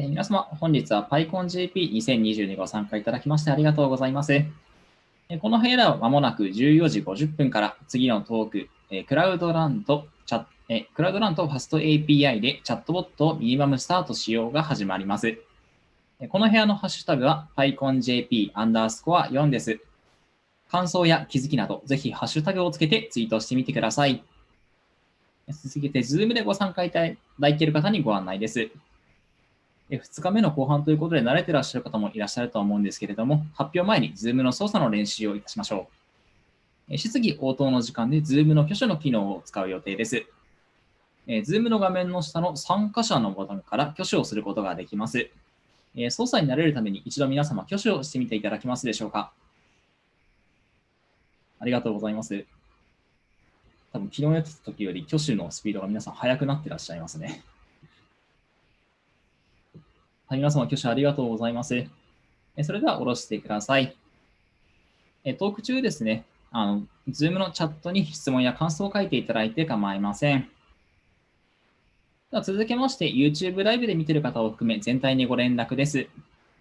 えー皆様、本日は PyConJP2022 ご参加いただきましてありがとうございます。えーこの部屋ではまもなく14時50分から次のトーク、えークラウドランとチャえクラウドランとファスト API でチャットボットをミニマムスタートしようが始まります。えこの部屋のハッシュタグは PyConJP アンダースコア4です。感想や気づきなど、ぜひハッシュタグをつけてツイートしてみてください。続けて、Zoom でご参加いただいている方にご案内です。2日目の後半ということで慣れてらっしゃる方もいらっしゃると思うんですけれども、発表前に Zoom の操作の練習をいたしましょう。質疑応答の時間で Zoom の挙手の機能を使う予定です。え Zoom の画面の下の参加者のボタンから挙手をすることができます。操作に慣れるために一度皆様挙手をしてみていただけますでしょうか。ありがとうございます。多分昨日やってた時より挙手のスピードが皆さん速くなってらっしゃいますね。はい、皆様挙手ありがとうございます。えそれでは下ろしてください。えトーク中ですね、あの、Zoom のチャットに質問や感想を書いていただいて構いません。では続けまして、YouTube ライブで見ている方を含め全体にご連絡です。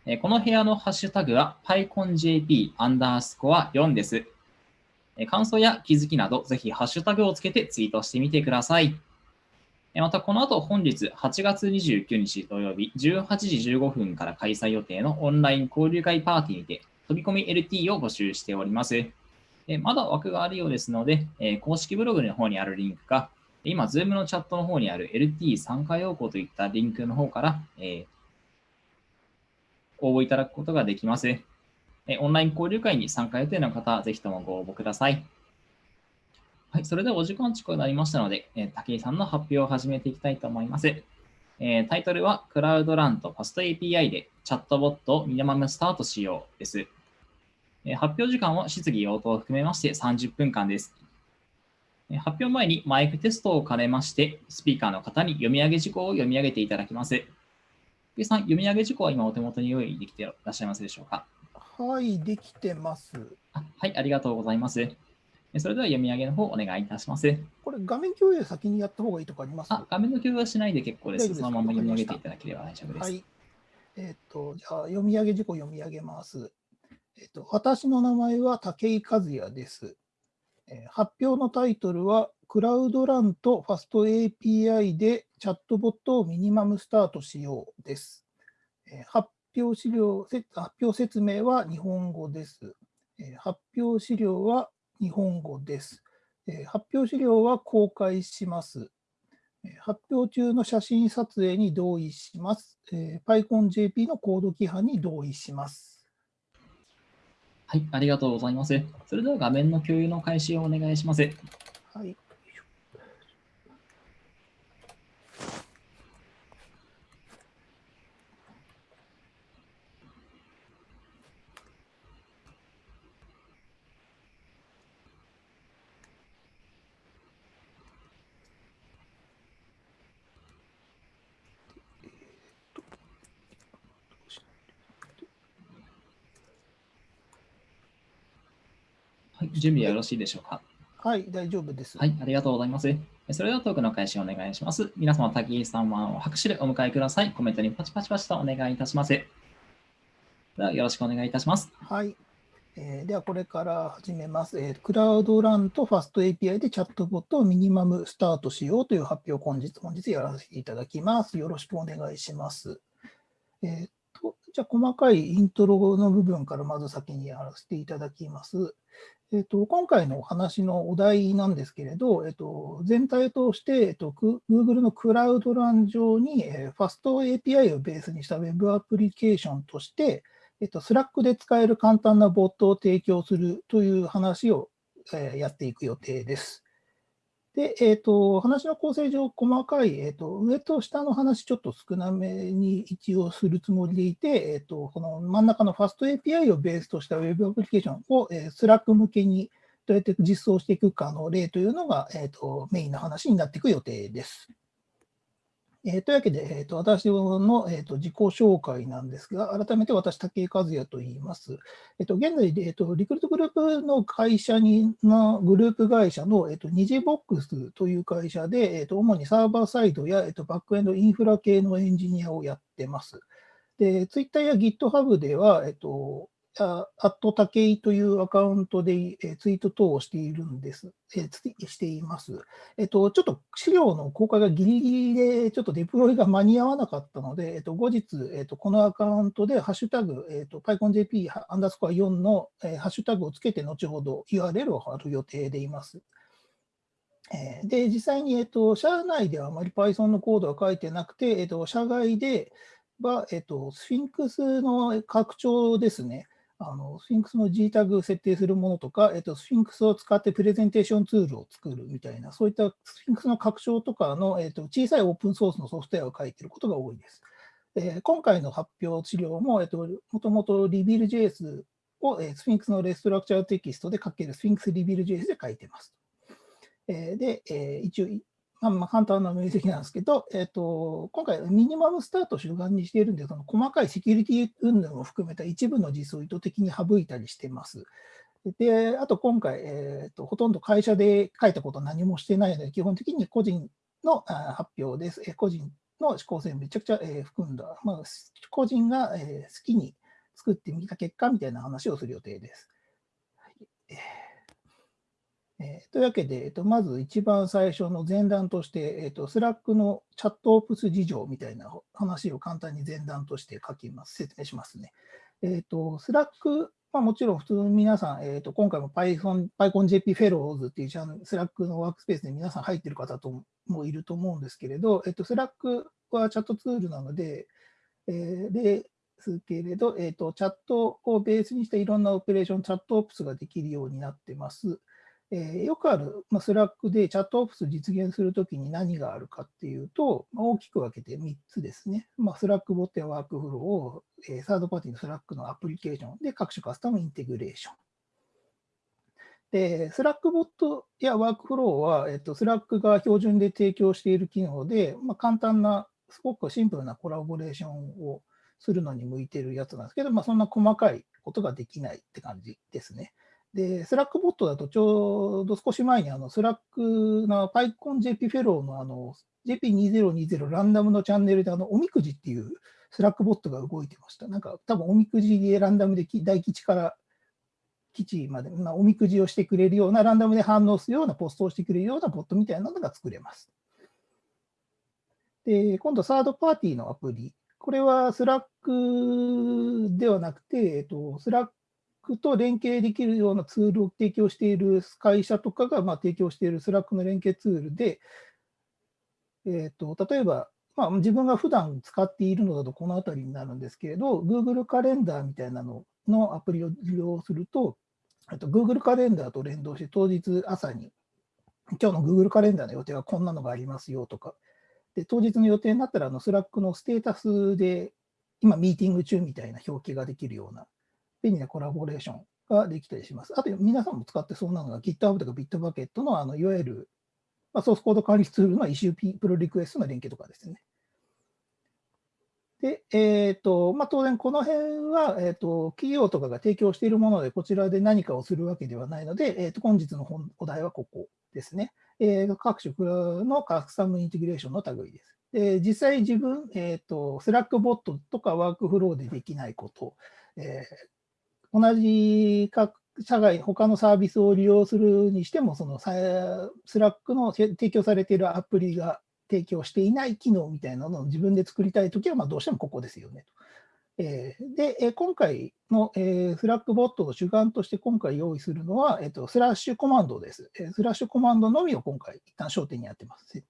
えこの部屋のハッシュタグは PyConJP アンダースコア4です。感想や気づきなど、ぜひハッシュタグをつけてツイートしてみてください。また、この後本日8月29日土曜日18時15分から開催予定のオンライン交流会パーティーにて飛び込み LT を募集しております。えまだ枠があるようですので、え公式ブログの方にあるリンクか、今、Zoom のチャットの方にある LT 参加要項といったリンクの方から、え応募いただくことができます。オンライン交流会に参加予定の方、ぜひともご応募ください。はい、それではお時間近くなりましたので、えー武井さんの発表を始めていきたいと思います。えータイトルは、クラウドランとファスト API でチャットボットをミニマムスタートしようです。えー発表時間は質疑応答を含めまして30分間です。えー発表前にマイクテストを兼ねまして、スピーカーの方に読み上げ事項を読み上げていただきます。武井さん、読み上げ事項は今お手元に用意できていらっしゃいますでしょうか？はい、できてます。あはい、ありがとうございます。えそれでは読み上げの方お願いいたします。これ、画面共有先にやった方がいいとかあります？あ、画面の共有はしないで結構です。そのまま読み上げていただければ大丈夫です。はい。えっ、と、じゃあ、読み上げ事項読み上げます。えっ、と、私の名前は武井和也です。えー発表のタイトルは、クラウドランとファスト API でチャットボットをミニマムスタートしようです。えー発表資料、せ発表説明は日本語です。えー発表資料は日本語です。えー発表資料は公開します。えー発表中の写真撮影に同意します。えー PyConJP のコード規範に同意します。はい、ありがとうございます。それでは画面の共有の開始をお願いします。はい。準備はよろしいでしょうか？はい、大丈夫です。はい、ありがとうございます。それではトークの開始をお願いします。皆様、滝井さんは拍手でお迎えください。コメントにパチパチパチとお願いいたします。では、よろしくお願いいたします。はい。えーでは、これから始めます。えークラウドランとファスト API でチャットボットをミニマムスタートしようという発表を本日、本日やらせていただきます。よろしくお願いします。えーとじゃあ、細かいイントロの部分からまず先にやらせていただきます。えっと今回のお話のお題なんですけれど、えっと全体として、えっと Google の Cloud Run 上に、えー、ファスト API をベースにした Web アプリケーションとして、えっと、 Slack で使える簡単なボットを提供するという話を、えーやっていく予定です。で、えっと、話の構成上、細かい、えっと、上と下の話、ちょっと少なめに一応するつもりでいて、えっと、この真ん中のファスト API をベースとした Web アプリケーションを、えー、 Slack 向けにどうやって実装していくかの例というのが、えっと、メインの話になっていく予定です。えー、というわけで、えーと、私の、えーと、自己紹介なんですが、改めて私、武井和也と言います。えーと、現在、えーと、リクルートグループの会社にのグループ会社の、えー、とニジボックスという会社で、えー、と主にサーバーサイドや、えー、とバックエンドインフラ系のエンジニアをやってます。で、Twitter や GitHub では、えっ、と、アットタケイというアカウントで、えツイート等をしているんです、えしています。えっと、ちょっと資料の公開がギリギリで、ちょっとデプロイが間に合わなかったので、えっと、後日、えっと、このアカウントでハッシュタグ、えっと、PyConJP アンダースコア4の、えハッシュタグをつけて、後ほど URL を貼る予定でいます。えで、実際に、えっと、社内ではあまり Python のコードは書いてなくて、えっと、社外では、えっと、スフィンクスの拡張ですね。あのスフィンクスの G タグ設定するものとか、えっと、スフィンクスを使ってプレゼンテーションツールを作るみたいな、そういったスフィンクスの拡張とかの、えっと、小さいオープンソースのソフトウェアを書いていることが多いです。えー、今回の発表資料も、えっと、もともと RevealJS を、えー、スフィンクスの reStructuredText で書けるスフィンクス RevealJS で書いてます。えー、で、えー、一応、まあ、まあ簡単な面積なんですけど、えーと、今回、ミニマムスタートを主眼にしているんで、その細かいセキュリティ云々を含めた一部の実装を意図的に省いたりしてます。で、あと今回、えーと、ほとんど会社で書いたこと何もしてないので、基本的に個人の発表です。個人の思考性めちゃくちゃ含んだ、まあ、個人が好きに作ってみた結果みたいな話をする予定です。はいえー、というわけで、えーと、まず一番最初の前段として、えーと、 Slack の ChatOps 事情みたいな話を簡単に前段として書きます、説明しますね。えーと、 Slack、まあ、もちろん普通に皆さん、えー、と今回も Python、PyConJP フェローズっていうチャン Slack のワークスペースで皆さん入ってる方ともいると思うんですけれど、えー、と Slack はチャットツールなので、えー、ですけれど、えー、とチャットをベースにしたいろんなオペレーション、 ChatOps ができるようになってます。えー、よくある、まあ、 Slack で ChatOps 実現するときに何があるかっていうと、まあ、大きく分けて3つですね。まあ、 Slackbot やワークフローを、えー、サードパーティーの Slack のアプリケーションで各種 custom integration。で、 Slackbot やワークフローは、えっと、 Slack が標準で提供している機能で、まあ、簡単な、すごくシンプルなコラボレーションをするのに向いているやつなんですけど、まあ、そんな細かいことができないって感じですね。で、 Slackbot だとちょうど少し前にあのスラックの PyConJP フェローのあの JP2020 ランダムのチャンネルであのおみくじっていう Slackbot が動いてました。なんか多分おみくじでランダムで大吉から吉まで、まあ、おみくじをしてくれるようなランダムで反応するようなポストをしてくれるようなボットみたいなのが作れます。で、今度サードパーティーのアプリ。これは Slack ではなくて、えっと、 Slackクと連携できるようなツールを提供している会社とかがま提供している Slack の連携ツールで、えーと、例えば、まあ、自分が普段使っているのだとこの辺りになるんですけれど、Google カレンダーみたいなののアプリを利用すると、と Google カレンダーと連動して当日朝に、今日の Google カレンダーの予定はこんなのがありますよとか、で当日の予定になったらあの、 Slack のステータスで、今ミーティング中みたいな表記ができるような便利なコラボレーションができたりします。あと、皆さんも使ってそうなのが GitHub とか Bitbucket のあのいわゆる、まあ、ソースコード管理ツールの issue、pull request の連携とかですね。で、えっ、ー、と、まあ、当然この辺は、えっ、ー、と、企業とかが提供しているもので、こちらで何かをするわけではないので、えっ、ー、と、本日の本お題はここですね。えー、各種の custom integration の類です。で実際自分、えっ、と、 Slack bot とかワークフローでできないこと、え同じ社外、他のサービスを利用するにしても、その Slack の提供されているアプリが提供していない機能みたいなのを自分で作りたいときは、まあどうしてもここですよねと。えで、え今回の、え Slack bot を主眼として今回用意するのは、えっと、 slash command です。え slash command のみを今回一旦焦点にやってます。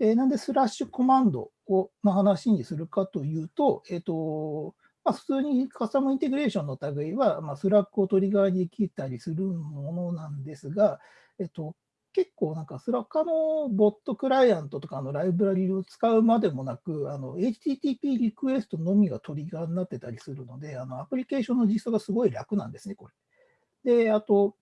えなんで slash command をの話にするかというと、えっと、まあ、普通に custom integration の類は、まあ、 Slack をトリガーにできたりするものなんですが、えっと、結構なんか Slack の bot client とかのライブラリを使うまでもなく、あの HTTP リクエストのみがトリガーになってたりするので、あのアプリケーションの実装がすごい楽なんですね、これ。で、あと、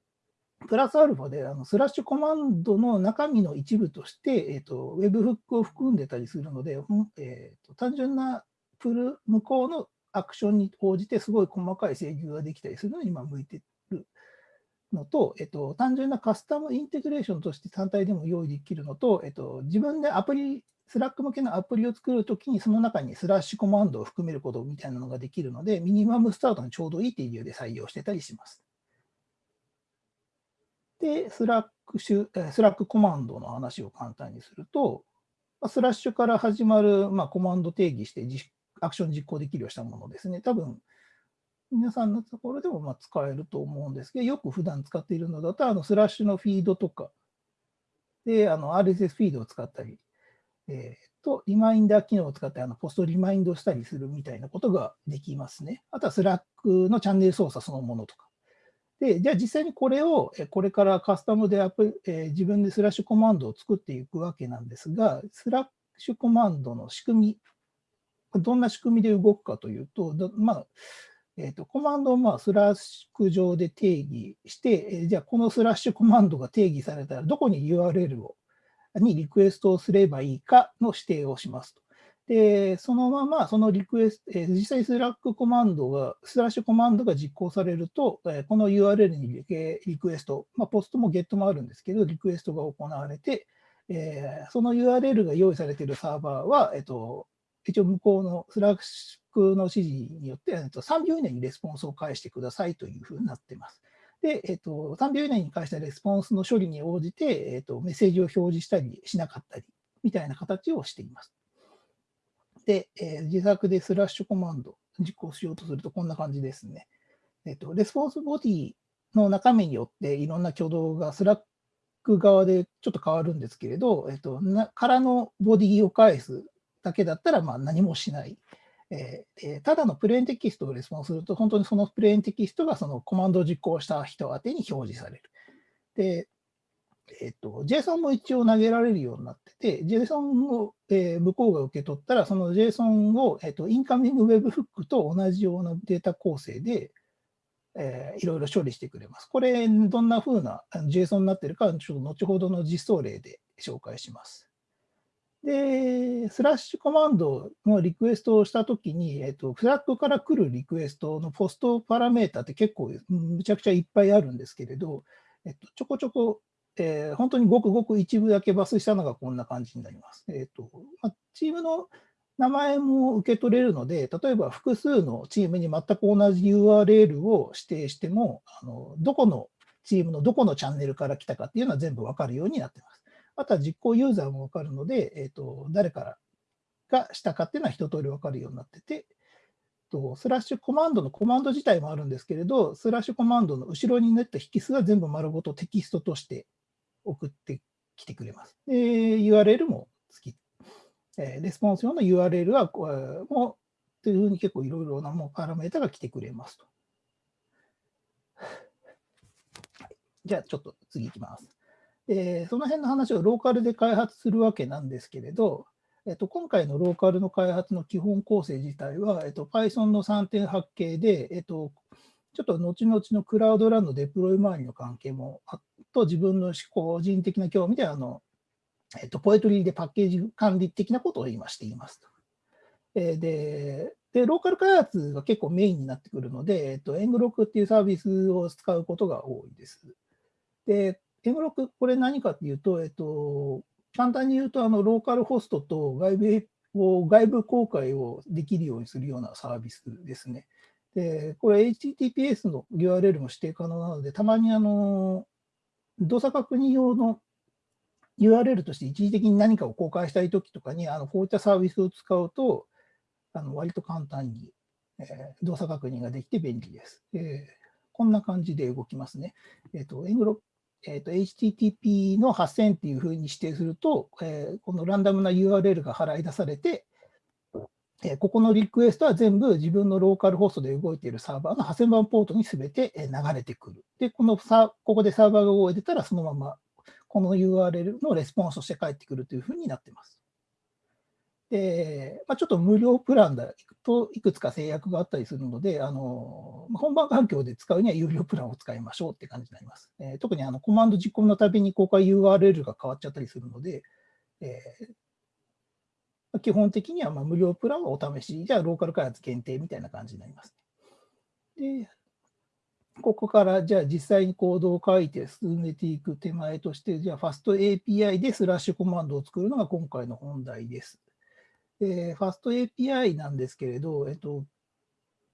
プラスアルファであの slash command の中身の一部として、えーと、 webhook を含んでたりするので、えーと、単純なプル向こうのアクションに応じてすごい細かい制御ができたりするのに今向いてるのと、えっと、単純な custom integration として単体でも用意できるのと、えっと、自分でアプリ、 Slack 向けのアプリを作るときにその中に slash command を含めることみたいなのができるので、 minimum start にちょうどいいっていう理由で採用してたりします。で、スラックシュ、 Slack command の話を簡単にすると、スラッシュから始まる、まあ、コマンド定義してアクション実行できるようにしたものですね。多分、皆さんのところでもまあ使えると思うんですけど、よく普段使っているのだと、あのスラッシュのフィードとか、で、あの RSS フィードを使ったり、えー、と、リマインダー機能を使ってあのポストリマインドしたりするみたいなことができますね。あとは Slack のチャンネル操作そのものとか。で、じゃあ実際にこれを、これからカスタムでアプ、えー、自分で slash command を作っていくわけなんですが、スラッシュコマンドの仕組み、どんな仕組みで動くかというと、まあ、えーと、コマンドをまあ Slack 上で定義して、えー、じゃあこの slash command が定義されたらどこに URL をにリクエストをすればいいかの指定をしますと。で、そのままそのリクエスト、えー、実際 Slack command が、 slash command が実行されると、えー、この URL にリクエスト、まあ、ポストもゲットもあるんですけど、リクエストが行われて、えー、その URL が用意されているサーバーは、えっと、一応向こうの Slack の指示によって、えっと、3秒以内にレスポンスを返してくださいというふうになっています。で、えっと、3秒以内に返したレスポンスの処理に応じて、えっと、メッセージを表示したりしなかったりみたいな形をしています。で、えー、自作で slash command 実行しようとするとこんな感じですね。えっと、 response bodyの中身によっていろんな挙動が Slack 側でちょっと変わるんですけれど、えっと、空の body を返すだけだったらまあ何もしない。えー、ただの plain text をレスポンスすると、本当にその plain text がそのコマンドを実行した人宛てに表示される。で、えっ、ー、と、JSON も一応投げられるようになってて、JSON を、えー、向こうが受け取ったら、その JSON を、えーと、 incoming webhook と同じようなデータ構成で、えー、いろいろ処理してくれます。これ、どんな風な JSON になってるか、ちょっと後ほどの実装例で紹介します。で、スラッシュコマンドのリクエストをしたときに、えっと、フラッグから来るリクエストのポストパラメータって結構むちゃくちゃいっぱいあるんですけれど、えっと、ちょこちょこ、えー、本当にごくごく一部だけ抜粋したのがこんな感じになります。えっとま、チームの名前も受け取れるので、例えば複数のチームに全く同じ URL を指定しても、あのどこのチームのどこのチャンネルから来たかっていうのは全部わかるようになっています。あとは実行ユーザーもわかるので、えっ、ー、と、誰からがしたかっていうのは一通りわかるようになってて、とスラッシュコマンドのコマンド自体もあるんですけれど、スラッシュコマンドの後ろに練った引数は全部丸ごとテキストとして送ってきてくれます。で、URL も付き、えー、レスポンス用の URL は、もう、というふうに結構いろいろなもうパラメータが来てくれますと。じゃあ、ちょっと次いきます。えー、その辺の話をローカルで開発するわけなんですけれど、えっと、今回のローカルの開発の基本構成自体は、えっと、Python の3.8系で、えっと、ちょっと後々のクラウドランのデプロイ周りの関係もあと自分の個人的な興味であの、えっと、ポエトリーでパッケージ管理的なことを今していますと。え、でで、ローカル開発が結構メインになってくるので、えっと、エングロックっていうサービスを使うことが多いです。で、ケムロク、これ何かっていうと、えっと、簡単に言うと、あの、ローカルホストと外部を外部公開をできるようにするようなサービスですね。で、これ HTTPS の URL も指定可能なので、たまにあの、動作確認用の URL として一時的に何かを公開したいときとかに、あのこういったサービスを使うと、あの割と簡単に、え、動作確認ができて便利です。えー、こんな感じで動きますね。えっ、ー、と、エングロえーと、HTTP の8000っていうふうに指定すると、えー、このランダムな URL が払い出されて、えー、ここのリクエストは全部自分のローカルホストで動いているサーバーの8000番ポートにすべて流れてくる。で、このさここでサーバーが動いてたら、そのままこの URL のレスポンスとして返ってくるというふうになっています。で、まあ、ちょっと無料プランだといくつか制約があったりするので、あの本番環境で使うには有料プランを使いましょうって感じになります。えー、特にあのコマンド実行のたびに公開 URL が変わっちゃったりするので、えー、基本的にはま無料プランはお試し、じゃあローカル開発限定みたいな感じになります。でここからじゃあ実際にコードを書いて進めていく手前として、じゃあ FastAPI でスラッシュコマンドを作るのが今回の本題です。えー、ファスト API なんですけれど、えっと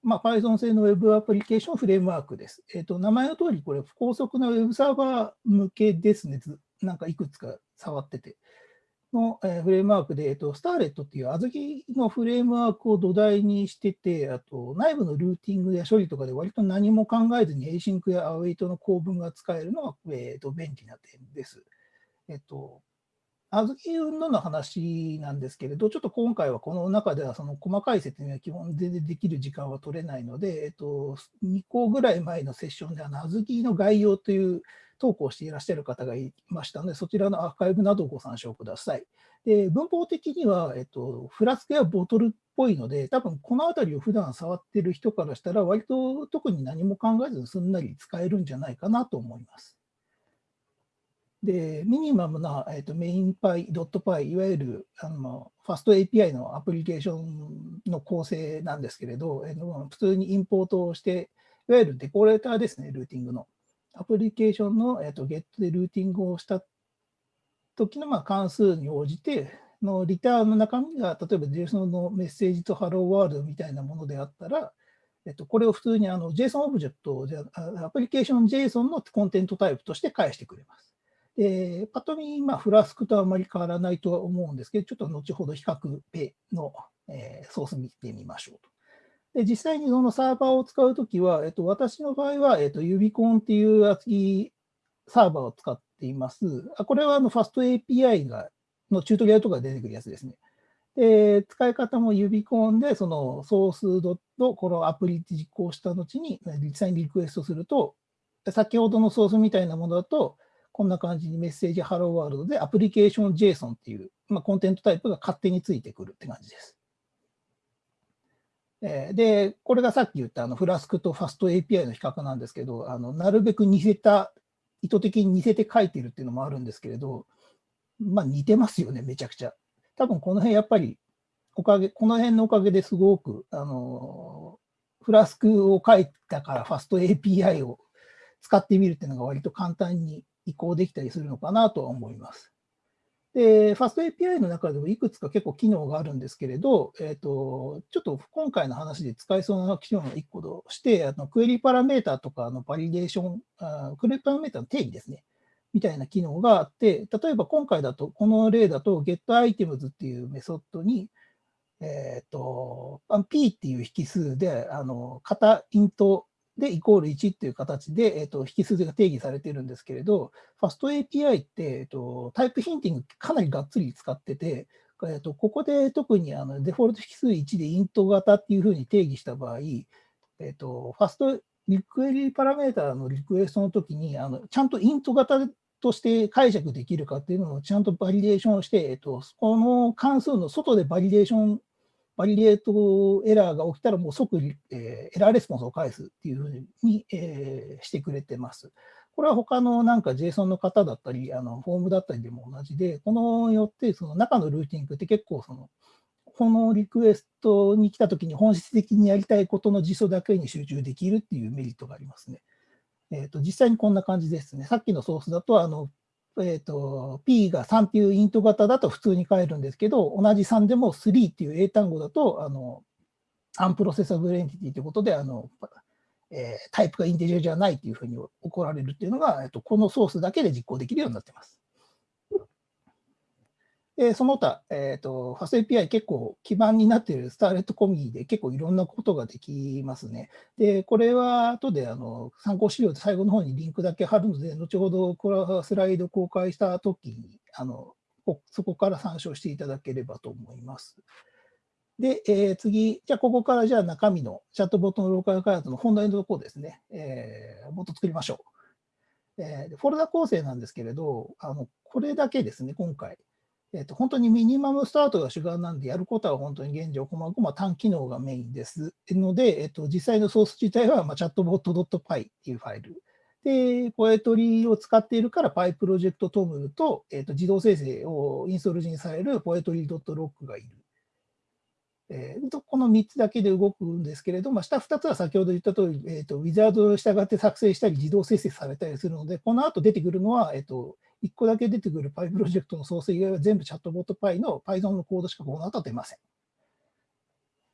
まあ、Python 製の Web アプリケーションフレームワークです。えっと、名前の通り、これ、高速な Web サーバー向けですね。なんかいくつか触ってて。の、えー、フレームワークで、えっと、スターレットっていう小豆のフレームワークを土台にしてて、あと内部のルーティングや処理とかで割と何も考えずに Async や Await の構文が使えるのが、えっと、便利な点です。えっと、あずき云々の話なんですけれど、ちょっと今回はこの中ではその細かい説明は基本全然できる時間は取れないので、えっと、2個ぐらい前のセッションで、あの、あずきの概要という投稿していらっしゃる方がいましたので、そちらのアーカイブなどをご参照ください。で文法的には、えっと、フラスクやボトルっぽいので、多分このあたりを普段触ってる人からしたら、割と特に何も考えずにすんなり使えるんじゃないかなと思います。で、ミニマムな、えーと、メインパイ、ドットパイ、いわゆるあのファスト API のアプリケーションの構成なんですけれど、えー、普通にインポートをして、いわゆるデコレーターですね、ルーティングの。アプリケーションの、えーと、ゲットでルーティングをした時のまあ関数に応じて、のリターンの中身が、例えば JSON のメッセージと Hello World みたいなものであったら、えっと、これを普通にあの JSON オブジェクトじゃ、アプリケーション JSON のコンテントタイプとして返してくれます。で、パッと見、まあ、フラスクとあまり変わらないとは思うんですけど、ちょっと後ほど比較ペの、えー、ソース見てみましょうと。で実際にそのサーバーを使うときは、えっと、私の場合は、えっと、ユビコンっていう厚木サーバーを使っています。あこれはあのファスト API がのチュートリアルとか出てくるやつですね。で、使い方もユビコンで、そのソースドとこのアプリ実行した後に、実際にリクエストすると、先ほどのソースみたいなものだと、こんな感じにメッセージ Hello World でアプリケーション JSON っていう、まあ、コンテントタイプが勝手についてくるって感じです。で、これがさっき言ったあのフラスクとファスト API の比較なんですけど、あのなるべく似せた、意図的に似せて書いてるっていうのもあるんですけれど、まあ似てますよね、めちゃくちゃ。多分この辺やっぱり、おかげ、この辺のおかげですごく、あの、フラスクを書いたからファスト API を使ってみるっていうのが割と簡単に移行できたりするのかなとは思います。で、ファスト API の中でもいくつか結構機能があるんですけれど、えっ、ー、と、ちょっと今回の話で使えそうな機能の1個として、あのクエリパラメータとかのバリデーションあ、クエリパラメータの定義ですね。みたいな機能があって、例えば今回だと、この例だと getItems っていうメソッドに、えっ、ー、と、P っていう引数で、あの、型 int で、イコール1っていう形で、えーと、引数が定義されてるんですけれど、 FastAPI って、えーと、 type hinting かなりがっつり使ってて、えーと、ここで特にあのデフォルト引数1で int 型っていうふうに定義した場合、えー、とファストリ query parameter のリクエストの時にあのちゃんと int 型として解釈できるかっていうのをちゃんとバリデーションして、えっと、この関数の外でバリデーションvalidate error が起きたらもう即、えー、エラーレスポンスを返すっていうふうに、えー、してくれてます。これは他のなんか JSON の方だったり、あのフォームだったりでも同じで、このよってその中のルーティングって結構その、このリクエストに来たときに本質的にやりたいことの実装だけに集中できるっていうメリットがありますね。えーと、実際にこんな感じですね。さっきのソースだとあのえーと、P が3っていう int 型だと普通に返るんですけど、同じ3でも3っていう英単語だと、あのUnprocessable Entity ということで、あのえー、タイプが integer じゃないというふうに怒られるっていうのが、えーと、このソースだけで実行できるようになってます。で、その他、えっ、ー、と、 FastAPI 結構基盤になっている Starlette 込みで結構いろんなことができますね。で、これは後であの参考資料で最後の方にリンクだけ貼るので、後ほどこれはスライド公開したときにあの、そこから参照していただければと思います。で、えー、次、じゃあここからじゃあ中身のチャットボットのローカル開発の本題のところですね、えー、ボット作りましょう。えー、フォルダ構成なんですけれど、あのこれだけですね、今回。えっと、本当にミニマムスタートが主眼なんで、やることは本当に現状、こまごま単機能がメインです。ので、えっと、実際のソース自体は、まあ、chatbot.py っていうファイル。で、ポエトリーを使っているから、Py プロジェクトトムルと、えっと、自動生成をインストール時にされるポエトリー .log がいる。えー、この3つだけで動くんですけれども、下2つは先ほど言った通り、えーと、ウィザードを従って作成したり、自動生成されたりするので、この後出てくるのは、えーと、1個だけ出てくる Py プロジェクトのソース以外は全部チャットボット Py の Python のコードしかこの後出ません。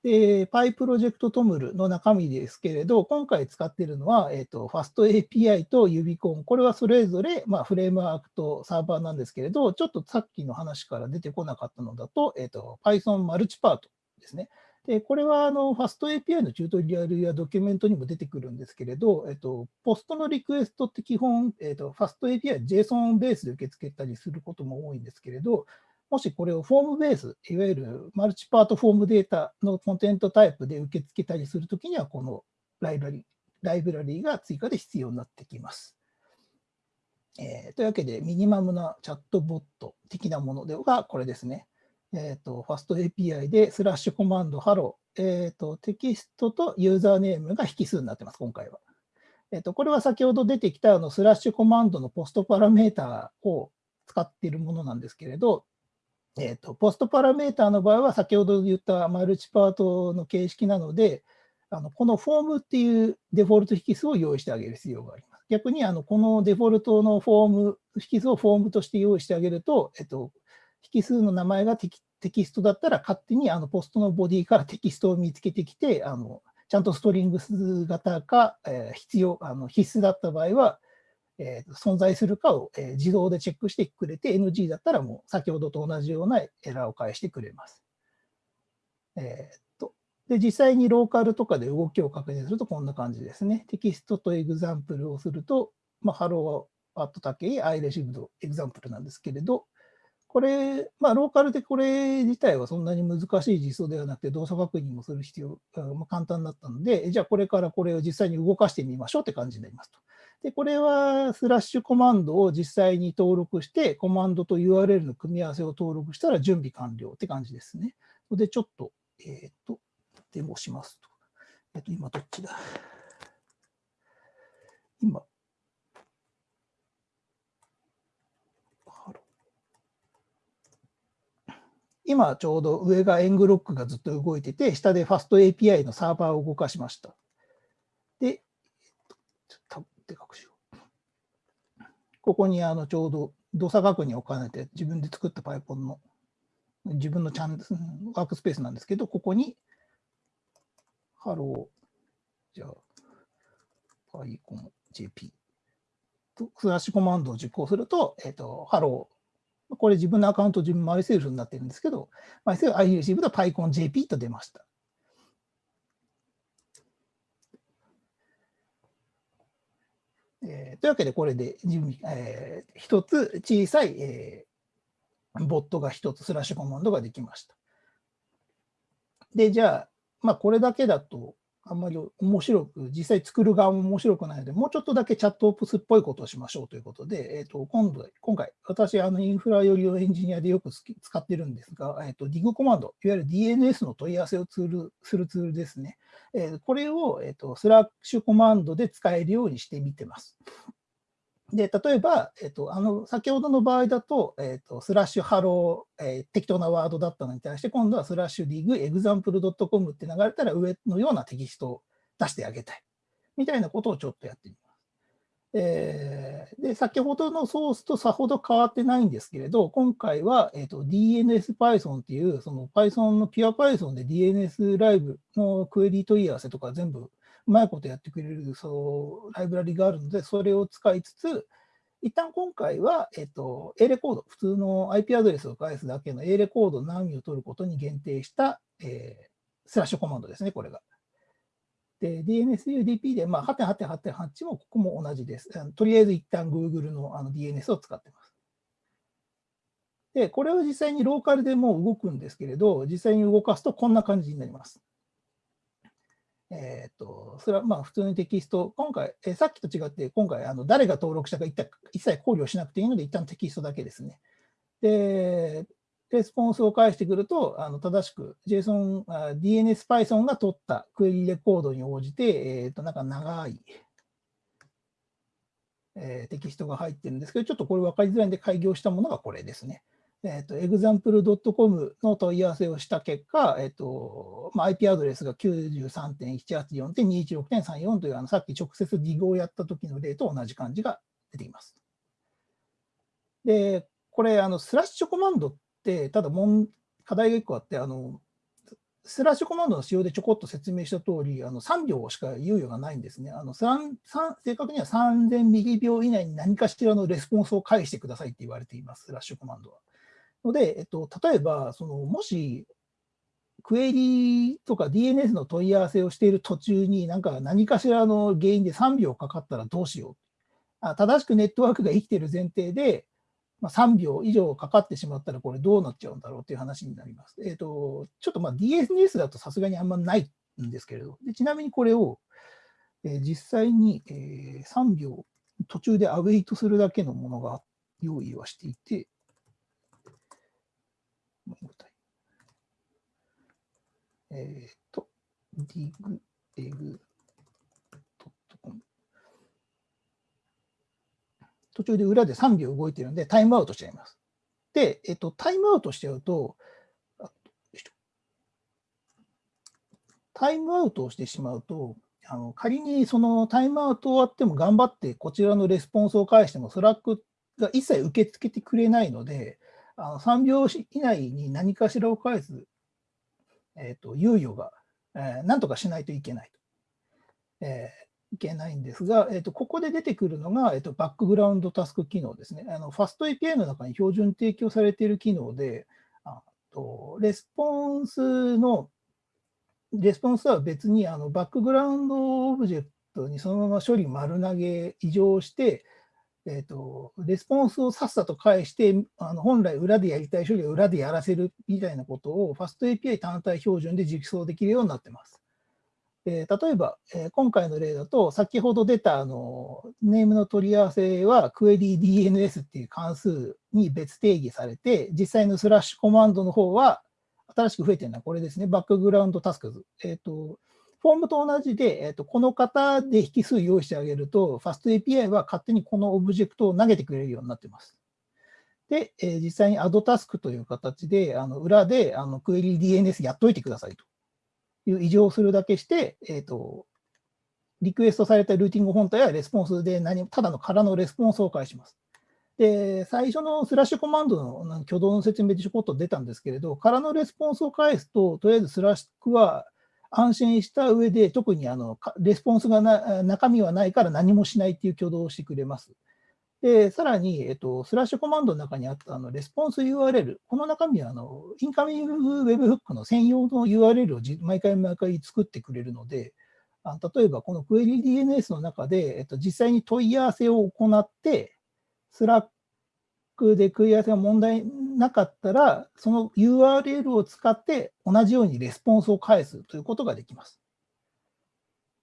で、Py プロジェクトトムルの中身ですけれど、今回使っているのは、えーと、FastAPI と Ubicon。これはそれぞれ、まあ、フレームワークとサーバーなんですけれど、ちょっとさっきの話から出てこなかったのだと、えーと、Python マルチパートですね。でこれはあの FastAPI のチュートリアルやドキュメントにも出てくるんですけれど、えっと、ポストのリクエストって基本、えっと、FastAPI は JSON ベースで受け付けたりすることも多いんですけれど、もしこれをフォームベース、いわゆるマルチパートフォームデータのコンテンツタイプで受け付けたりするときには、このライブラリライブラリが追加で必要になってきます。えー、というわけで、ミニマムなチャットボット的なものではこれですね。えっ、ー、と、ファスト API でスラッシュコマンド、 hello、えっ、ー、と、テキストとユーザーネームが引数になってます、今回は。えっ、と、これは先ほど出てきたあのスラッシュコマンドのポストパラメータを使っているものなんですけれど、えっ、と、ポストパラメータの場合は先ほど言ったマルチパートの形式なので、あのこのフォームっていうデフォルト引数を用意してあげる必要があります。逆にあのこのデフォルトのフォーム、引数をフォームとして用意してあげると、えっと、引数の名前がテキテキストだったら勝手にあのポストのボディからテキストを見つけてきて、あのちゃんと strings 型か、えー、必要あの必須だった場合は、えー、存在するかを、えー、自動でチェックしてくれて、NG だったらもう先ほどと同じようなエラーを返してくれます。え、っとで実際にローカルとかで動きを確認するとこんな感じですね。テキストと example をすると、まあ、 Hello at タケイ、 I received example なんですけれど、これ、まあ、ローカルでこれ自体はそんなに難しい実装ではなくて、動作確認もする必要、まあ、簡単だったので、じゃあこれからこれを実際に動かしてみましょうって感じになりますと。で、これはスラッシュコマンドを実際に登録して、コマンドと URL の組み合わせを登録したら準備完了って感じですね。で、ちょっと、えっ、ー、と、デモしますと。えっ、ー、と、今どっちだ？今、今ちょうど上がエングロックがずっと動いてて、下でファスト API のサーバーを動かしました。で、ちょっとでかくしよう。ここにあのちょうど動作確認を兼ねて自分で作った Python の自分のチャンワークスペースなんですけど、ここに、 hello、じゃあ、PyConJP とスラッシュコマンドを実行すると、えっ、ー、と、 Hello、これ自分のアカウント自分 myself になってるんですけど、 myself I received PyConJP と出ました。えー、というわけで、これで準備、えー、一つ小さい、えー、ボットが一つ、スラッシュコマンドができました。で、じゃあ、まあ、これだけだと、あんまり面白く、実際作る側も面白くないので、もうちょっとだけチャットオプスっぽいことをしましょうということで、えー、と今度今回、私、あのインフラ寄りのエンジニアでよく使ってるんですが、えー、と DIG コマンド、いわゆる DNS の問い合わせをツールするツールですね。えー、これを、えー、とスラッシュコマンドで使えるようにしてみてます。で、例えば、えっと、あの、先ほどの場合だと、えっと、スラッシュ hello、えー、適当なワードだったのに対して、今度はスラッシュディグエグザンプル .com って流れたら上のようなテキストを出してあげたい。みたいなことをちょっとやってみます。えー、で、先ほどのソースとさほど変わってないんですけれど、今回は、えーと、DNSPython っていう、その Python の pure Python で DNS ライブのクエリ問い合わせとか全部うまいことやってくれるそうライブラリがあるので、それを使いつつ、一旦今回は、えっと、A レコード、普通の IP アドレスを返すだけの A レコードの波を取ることに限定した、えー、スラッシュコマンドですね、これが。で、DNSUDP で、まあ、8.8.8.8もここも同じです。とりあえず一旦 Google のあの DNS を使ってます。で、これを実際にローカルでも動くんですけれど、実際に動かすとこんな感じになります。えっ、ー、と、それはまあ普通にテキスト、今回、え、さっきと違って、今回、あの誰が登録したか一切考慮しなくていいので、一旦テキストだけですね。で、レスポンスを返してくると、あの正しく JSON、DNS Python が取ったクエリレコードに応じて、えっ、ー、と、なんか長い、えー、テキストが入ってるんですけど、ちょっとこれ分かりづらいんで改行したものがこれですね。えっ、ー、と、example.com の問い合わせをした結果、えっ、ー、と、まあ、IP アドレスが93.184.216.34という、あの、さっき直接 dig をやった時の例と同じ感じが出ています。で、これ、あの、スラッシュコマンドって、ただ問、課題が1個あって、あの、スラッシュコマンドの使用でちょこっと説明した通り、あの3秒しか猶予がないんですね。あの3 3正確には3000ミリ秒以内に何かしらのレスポンスを返してくださいって言われています、スラッシュコマンドは。ので、えっと、例えば、そのもし、クエリとか DNS の問い合わせをしている途中に、なんか何かしらの原因で3秒かかったらどうしよう。あ正しくネットワークが生きている前提で、まあ、3秒以上かかってしまったら、これどうなっちゃうんだろうという話になります。えっ、と、ちょっとまあ DNS だとさすがにあんまないんですけれど、でちなみにこれを、えー、実際に、えー、3秒途中でアウェイトするだけのものが用意はしていて、えっ、ー、と、dig, egg, 途中で裏で3秒動いてるんで、タイムアウトしちゃいます。で、えっと、タイムアウトしちゃうと、タイムアウトをしてしまうと、あの仮にそのタイムアウト終わっても頑張ってこちらのレスポンスを返しても、スラックが一切受け付けてくれないので、あの3秒以内に何かしらを返す、えーと、猶予が、えー、なんとかしないといけないと。えーいけないんですが、えーと、ここで出てくるのが、えーと、 background tasks 機能ですね。あのファスト API の中に標準提供されている機能で、あとレスポンスの、レスポンスは別にあの background オブジェクトにそのまま処理丸投げ、委譲して、えーと、レスポンスをさっさと返して、あの本来裏でやりたい処理を裏でやらせるみたいなことを、ファスト API 単体標準で実装できるようになっています。えー、例えば、えー、今回の例だと、先ほど出たあのネームの取り合わせは、クエリ DNS っていう関数に別定義されて、実際のスラッシュコマンドの方は、新しく増えてるのはこれですね、バックグラウンドタスクズ。えっ、ー、と、フォームと同じで、えーと、この型で引数用意してあげると、ファスト API は勝手にこのオブジェクトを投げてくれるようになってます。で、えー、実際にアドタスクという形で、あの裏であのクエリ DNS やっといてくださいと。いう委譲をするだけして、え、ー、と、リクエストされたルーティング本体はレスポンスで何ただの空のレスポンスを返します。で、最初のスラッシュコマンドの挙動の説明でちょこっと出たんですけれど、空のレスポンスを返すと、とりあえずスラックは安心した上で、特にあのレスポンスがな中身はないから何もしないっていう挙動をしてくれます。で、さらに、えっと、スラッシュコマンドの中にあったあのレスポンス URL、この中身はあの incoming webhook の専用の URL を毎回毎回作ってくれるので、あ例えばこのクエリ DNS の中で、えっと、実際に問い合わせを行って、スラックで問い合わせが問題なかったら、その URL を使って同じようにレスポンスを返すということができます。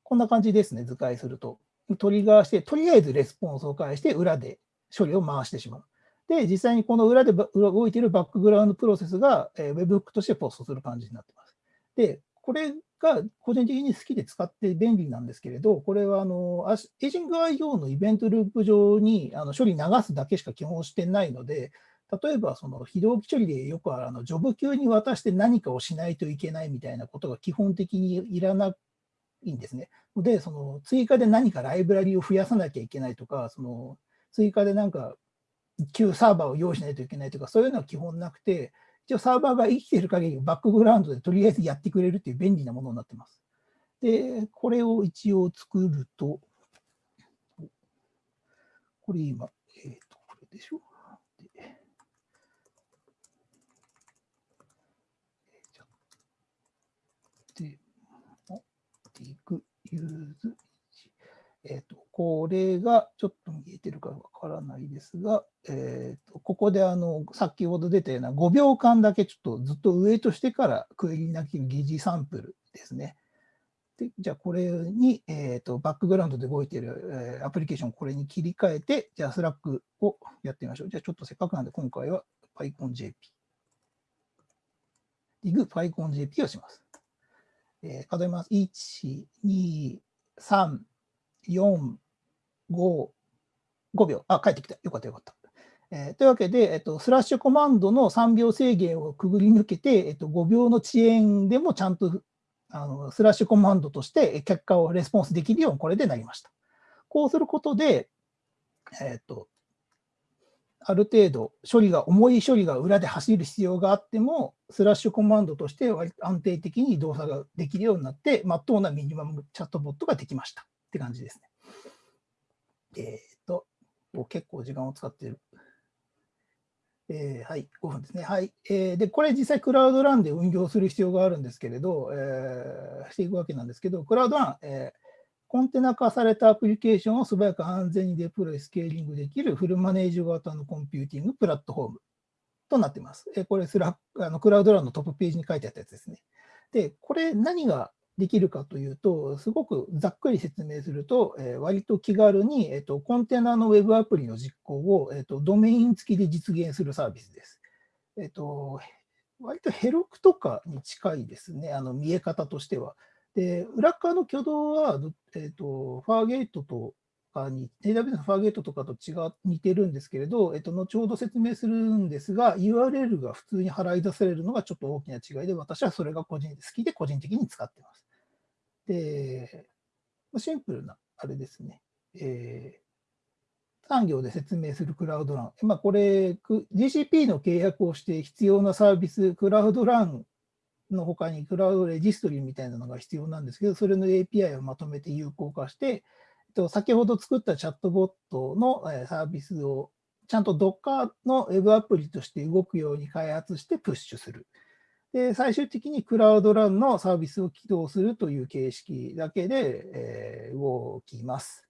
こんな感じですね、図解すると。トリガーして、とりあえずレスポンスを返して、裏で処理を回してしまう。で、実際にこの裏で動いているバックグラウンドプロセスが、Webhook としてポストする感じになっています。で、これが個人的に好きで使って便利なんですけれど、これはあのエイジング IO のイベントループ上にあの処理流すだけしか基本してないので、例えばその非同期処理でよくあのジョブ級に渡して何かをしないといけないみたいなことが基本的にいらないんですね。で、その追加で何かライブラリを増やさなきゃいけないとか、その追加でなんか旧サーバーを用意しないといけないとか、そういうのは基本なくて、一応サーバーが生きている限りバックグラウンドでとりあえずやってくれるっていう便利なものになってます。で、これを一応作ると、これ今、えっ、ー、と、これでしょ。でで、ディグユーズえーと、これがちょっと見えてるかわからないですが、えーと、ここであの先ほど出たような5秒間だけちょっとずっとウェイトしてからクエリなき疑似サンプルですね。でじゃあこれに、えーと、バックグラウンドで動いている、えー、アプリケーションこれに切り替えて、じゃあ Slack をやってみましょう。じゃあちょっとせっかくなんで今回は PyConJP。ティング PyConJP をします。えー、数えます。1、2、3、4、5、5秒。あ、帰ってきた。よかったよかった。えー、というわけで、えっと、スラッシュコマンドの3秒制限をくぐり抜けて、えっと、5秒の遅延でもちゃんとあのスラッシュコマンドとして結果をレスポンスできるようにこれでなりました。こうすることで、えっと、ある程度処理が、重い処理が裏で走る必要があっても、スラッシュコマンドとして安定的に動作ができるようになって、まっとうなミニマムチャットボットができましたって感じですね。えっ、と、結構時間を使っている。えー、はい、5分ですね。はい。えー、で、これ実際クラウドランで運用する必要があるんですけれど、えー、していくわけなんですけど、クラウドラン、えー、コンテナ化されたアプリケーションを素早く安全にデプロイ、スケーリングできるフルマネージド型のコンピューティングプラットフォームとなっています。えこれスラあの Cloud Run のトップページに書いてあったやつですね。で、これ何ができるかというと、すごくざっくり説明すると、えー、割と気軽に、えーと、コンテナのウェブアプリの実行を、えーと、ドメイン付きで実現するサービスです。えっ、ー、と、割と Heroku とかに近いですね、あの見え方としては。で、裏側の挙動は、えーと、ファーゲートとかに、AWS のファーゲートとかと違う似てるんですけれど、えーと、後ほど説明するんですが、URL が普通に払い出されるのがちょっと大きな違いで、私はそれが個人好きで個人的に使ってます。で、シンプルなあれですね。えー、産業で説明するクラウドラン。まあ、これ、GCP の契約をして必要なサービス、クラウドランの他にクラウドレジストリーみたいなのが必要なんですけど、それの API をまとめて有効化して、先ほど作ったチャットボットのサービスをちゃんと Docker の Web アプリとして動くように開発してプッシュする。で、最終的にクラウドランのサービスを起動するという形式だけで、え動きます。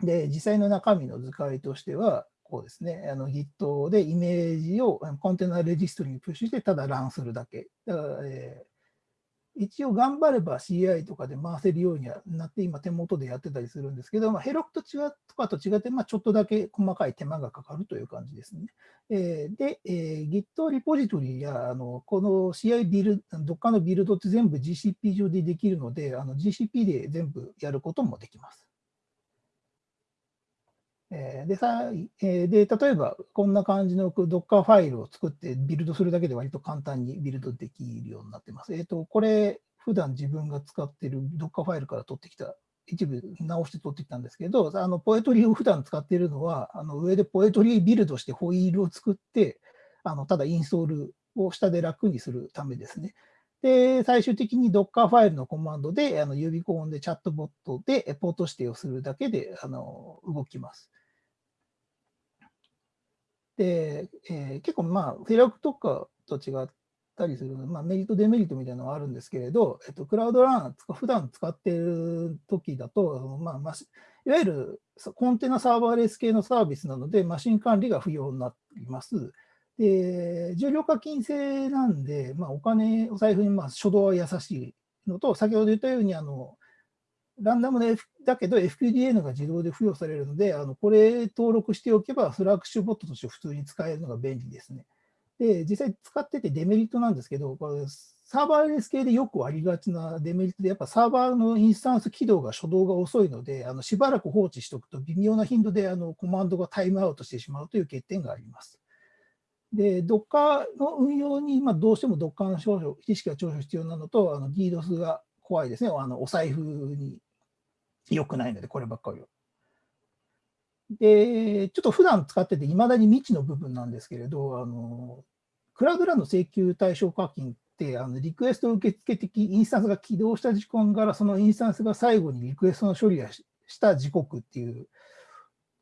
で、実際の中身の図解としては、こうですね、あの Git でイメージをコンテナレジストリにプッシュしてただランするだけ。だから、えー、一応頑張れば CI とかで回せるようにはなって今手元でやってたりするんですけど、まあ、ヘロクと違うとかと違って、まあ、ちょっとだけ細かい手間がかかるという感じですね。えー、で、えー、Git リポジトリやあのこの CI ビルド、どっかのビルドって全部 GCP 上でできるので、の GCP で全部やることもできます。えでさえで例えば、こんな感じの Docker ファイルを作ってビルドするだけで割と簡単にビルドできるようになってます。えっ、ー、と、これ、普段自分が使っている Docker ファイルから取ってきた、一部直して取ってきたんですけど、あのポエトリーを普段使っているのは、あの上でポエトリービルドしてホイールを作って、あのただインストールを下で楽にするためですね。で、最終的に Docker ファイルのコマンドで、あの指コンでチャットボットでポート指定をするだけであの動きます。で、えー、結構まあ、フェラクとかと違ったりする、まあ、メリット、デメリットみたいなのはあるんですけれど、えっと、クラウドラン、普段使っている時だと、まあ、まあ、いわゆるコンテナサーバーレス系のサービスなので、マシン管理が不要になります。で、重量課金制なんで、まあ、お金、お財布にまあ初動は優しいのと、先ほど言ったように、あの、ランダムで、F、だけど FQDN が自動で付与されるので、あのこれ登録しておけば、フラッシュボットとして普通に使えるのが便利ですね。で、実際使っててデメリットなんですけど、これサーバーレス系でよくありがちなデメリットで、やっぱサーバーのインスタンス起動が初動が遅いので、あのしばらく放置しておくと微妙な頻度であのコマンドがタイムアウトしてしまうという欠点があります。で、Docker の運用に、まあ、どうしても Docker の少々知識が長所必要なのと、あの DDoS が怖いですね。あのお財布に良くないので、こればっかりは。で、ちょっと普段使ってて、いまだに未知の部分なんですけれど、あのクラウドラの請求対象課金って、あのリクエスト受付的インスタンスが起動した時間から、そのインスタンスが最後にリクエストの処理をした時刻っていう、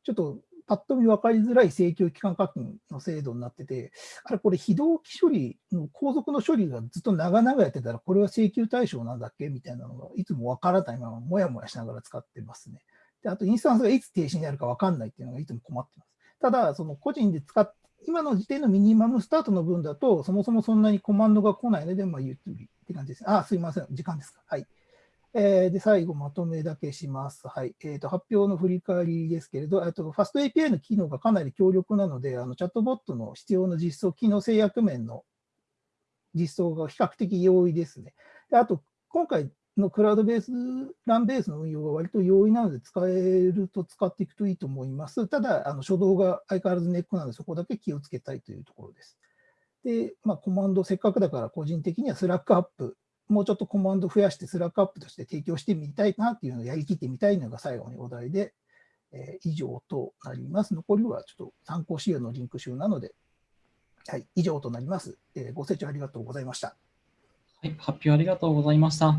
ちょっとパッと見分かりづらい請求期間課金の制度になってて、あれ、これ非同期処理の後続の処理がずっと長々やってたら、これは請求対象なんだっけみたいなのがいつも分からないまま、もやもやしながら使ってますね。であと、インスタンスがいつ停止になるか分かんないっていうのがいつも困ってます。ただ、その個人で使っ今の時点のミニマムスタートの分だと、そもそもそんなにコマンドが来ないので、まあ、ゆっくりって感じです。あ、すいません。時間ですか。はい。えー、で、最後まとめだけします。はい。えーと、発表の振り返りですけれど、とファスト API の機能がかなり強力なので、あのチャットボットの必要な実装機能制約面の実装が比較的容易ですね。であと、今回のクラウドベース、ランベースの運用が割と容易なので、使えると使っていくといいと思います。ただ、あの初動が相変わらずネックなので、そこだけ気をつけたいというところです。で、まあ、コマンド、せっかくだから個人的にはスラックアップ、もうちょっとコマンド増やして Slack アップとして提供してみたいなっていうのをやりきってみたいのが最後にお題で、えー、以上となります。残りはちょっと参考資料のリンク集なので、はい、以上となります。えー、ご清聴ありがとうございました。はい、発表ありがとうございました。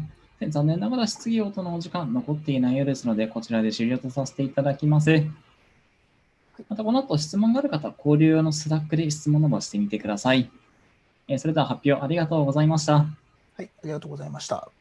残念ながら質疑応答のお時間残っていないようですので、こちらで終了とさせていただきます。またこの後質問がある方は交流用の Slack で質問などしてみてください。それでは発表ありがとうございました。はい、ありがとうございました。